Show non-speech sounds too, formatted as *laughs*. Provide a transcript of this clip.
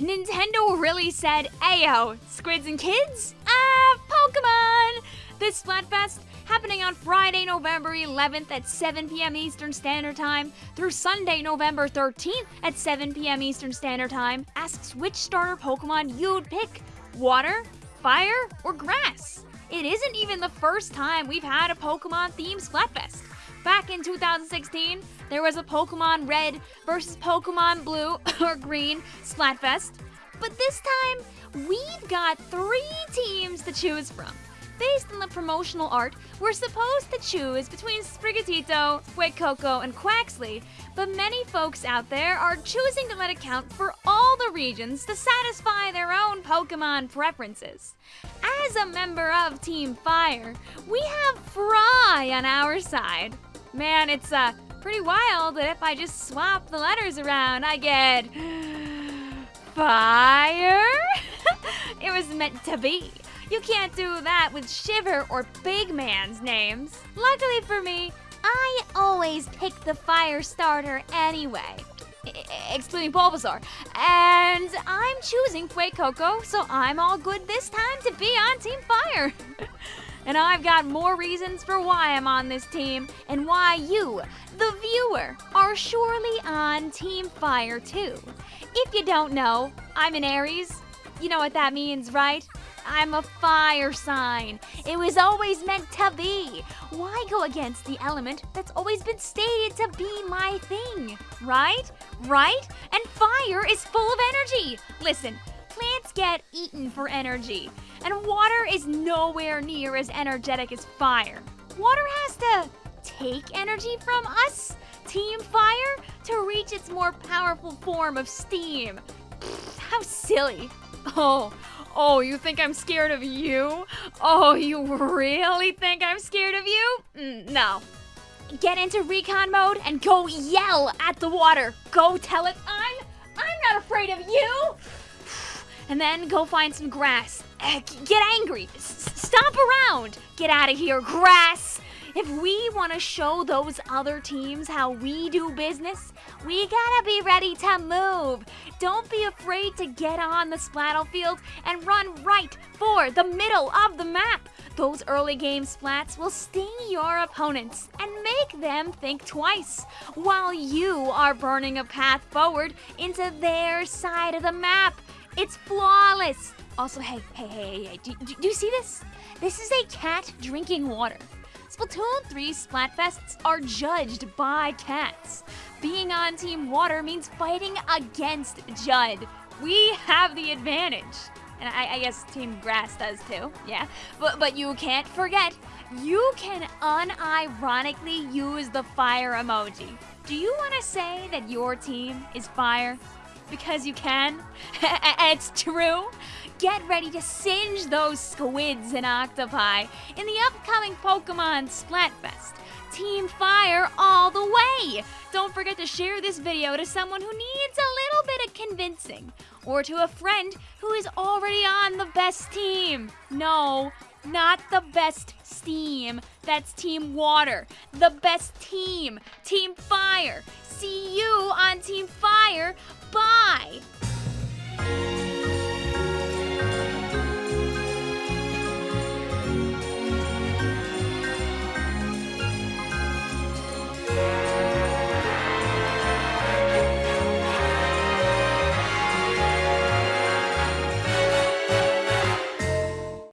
Nintendo really said, Ayo, squids and kids? Ah, Pokemon! This Splatfest happening on Friday, November 11th at 7 p.m. Eastern Standard Time through Sunday, November 13th at 7 p.m. Eastern Standard Time asks which starter Pokemon you'd pick water, fire, or grass. It isn't even the first time we've had a Pokemon themed Splatfest. Back in 2016, there was a Pokemon Red versus Pokemon Blue *laughs* or Green Splatfest. But this time, we've got three teams to choose from. Based on the promotional art, we're supposed to choose between Sprigatito, Fuecoco, and Quaxly, but many folks out there are choosing to let it count for all the regions to satisfy their own Pokemon preferences. As a member of Team Fire, we have Frye on our side. Man, it's uh, pretty wild that if I just swap the letters around, I get. Fire? *laughs* it was meant to be. You can't do that with Shiver or Big Man's names. Luckily for me, I always pick the fire starter anyway. Excluding Bulbasaur. And I'm choosing Fuecoco, so I'm all good this time to be on Team Fire. *laughs* and I've got more reasons for why I'm on this team and why you, the viewer, are surely on Team Fire too. If you don't know, I'm an Aries. You know what that means, right? I'm a fire sign. It was always meant to be. Why go against the element that's always been stated to be my thing? Right? Right? And fire is full of energy. Listen, plants get eaten for energy, and water is nowhere near as energetic as fire. Water has to take energy from us, Team Fire, to reach its more powerful form of steam. Pfft, how silly. Oh, oh, you think I'm scared of you? Oh, you really think I'm scared of you? Mm, no. Get into recon mode and go yell at the water. Go tell it I'm I'm not afraid of you. And then go find some grass. Eh, Get angry. S- stomp around. Get out of here, grass. If we want to show those other teams how we do business, we gotta be ready to move. Don't be afraid to get on the splattle field and run right for the middle of the map. Those early game splats will sting your opponents and make them think twice, while you are burning a path forward into their side of the map. It's flawless. Also, hey, hey, hey, hey, hey, do, do, do you see this? This is a cat drinking water. Splatoon 3 Splatfests are judged by cats. Being on Team Water means fighting against Judd. We have the advantage. And I, I guess Team Grass does too, yeah. But, but you can't forget, you can unironically use the fire emoji. Do you want to say that your team is fire? Because you can? *laughs* it's true? Get ready to singe those squids and octopi in the upcoming Pokemon Splatfest. Team Fire all the way! Don't forget to share this video to someone who needs a little bit of convincing, or to a friend who is already on the best team. No, not the best steam. That's Team Water. The best team, Team Fire. See you on Team Fire. Bye!